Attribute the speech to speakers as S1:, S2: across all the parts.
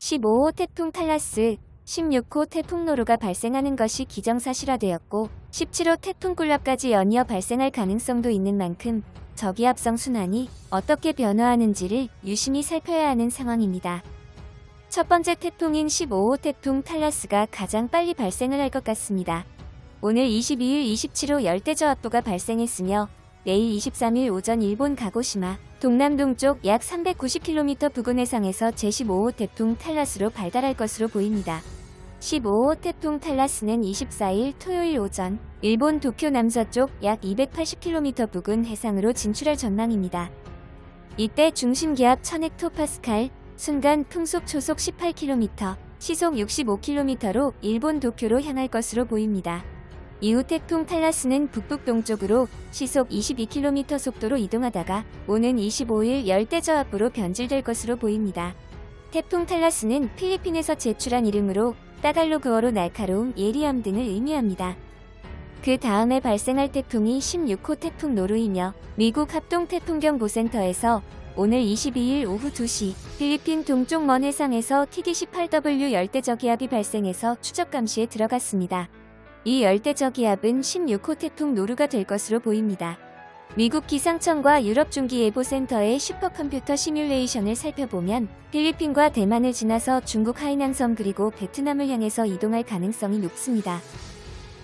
S1: 15호 태풍 탈라스, 16호 태풍 노루가 발생하는 것이 기정사실화되었고 17호 태풍 꿀랍까지 연이어 발생할 가능성도 있는 만큼 저기압성 순환이 어떻게 변화하는지를 유심히 살펴야 하는 상황입니다. 첫 번째 태풍인 15호 태풍 탈라스가 가장 빨리 발생을 할 것 같습니다. 오늘 22일 27호 열대저압부가 발생했으며 내일 23일 오전 일본 가고시마 동남동쪽 약 390km 부근 해상에서 제15호 태풍 탈라스로 발달할 것으로 보입니다. 15호 태풍 탈라스는 24일 토요일 오전 일본 도쿄 남서쪽 약 280km 부근 해상으로 진출할 전망입니다. 이때 중심기압 1000헥토파스칼, 순간 풍속 초속 18km, 시속 65km로 일본 도쿄로 향할 것으로 보입니다. 이후 태풍 탈라스는 북북 동쪽으로 시속 22km 속도로 이동하다가 오는 25일 열대저압부로 변질될 것으로 보입니다. 태풍 탈라스는 필리핀에서 제출한 이름으로 따갈로그어로 날카로움, 예리함 등을 의미합니다. 그 다음에 발생할 태풍이 16호 태풍 노루이며 미국 합동태풍경보센터에서 오늘 22일 오후 2시 필리핀 동쪽 먼 해상에서 TD18W 열대저기압이 발생해서 추적 감시에 들어갔습니다. 이 열대저기압은 16호 태풍 노루가 될 것으로 보입니다. 미국 기상청과 유럽 중기예보센터의 슈퍼컴퓨터 시뮬레이션을 살펴보면 필리핀과 대만을 지나서 중국 하이낭섬 그리고 베트남을 향해서 이동할 가능성이 높습니다.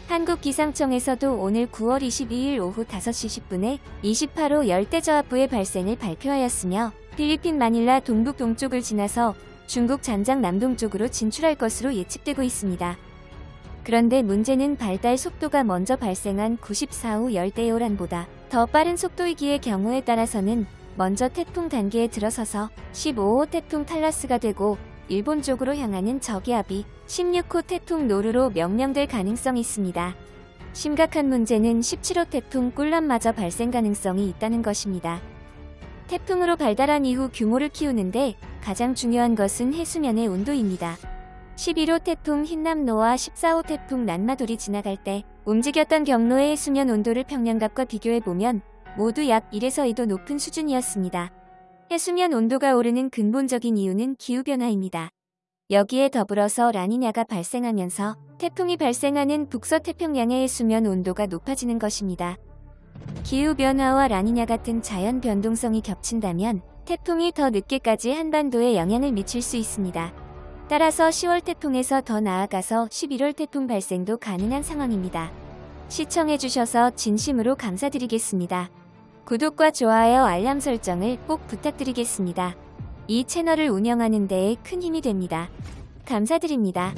S1: 한국기상청에서도 오늘 9월 22일 오후 5시 10분에 28호 열대저압부의 발생을 발표하였으며 필리핀 마닐라 동북 동쪽을 지나서 중국 잔장 남동쪽으로 진출할 것으로 예측되고 있습니다. 그런데 문제는 발달 속도가 먼저 발생한 94호 열대요란보다 더 빠른 속도이기에 경우에 따라서는 먼저 태풍 단계에 들어서서 15호 태풍 탈라스가 되고 일본 쪽으로 향하는 저기압이 16호 태풍 노루로 명명될 가능성이 있습니다. 심각한 문제는 17호 태풍 꿀람마저 발생 가능성이 있다는 것입니다. 태풍으로 발달한 이후 규모를 키우는데 가장 중요한 것은 해수면의 온도입니다. 11호 태풍 흰남노와 14호 태풍 난마돌이 지나갈 때 움직였던 경로의 해수면 온도를 평년갑과 비교해보면 모두 약 1에서 2도 높은 수준이었습니다. 해수면 온도가 오르는 근본적인 이유는 기후변화입니다. 여기에 더불어서 라니냐가 발생하면서 태풍이 발생하는 북서태평양의 해수면 온도가 높아지는 것입니다. 기후변화와 라니냐 같은 자연 변동성이 겹친다면 태풍이 더 늦게까지 한반도에 영향을 미칠 수 있습니다. 따라서 10월 태풍에서 더 나아가서 11월 태풍 발생도 가능한 상황입니다. 시청해주셔서 진심으로 감사드리겠습니다. 구독과 좋아요 알람 설정을 꼭 부탁드리겠습니다. 이 채널을 운영하는 데에 큰 힘이 됩니다. 감사드립니다.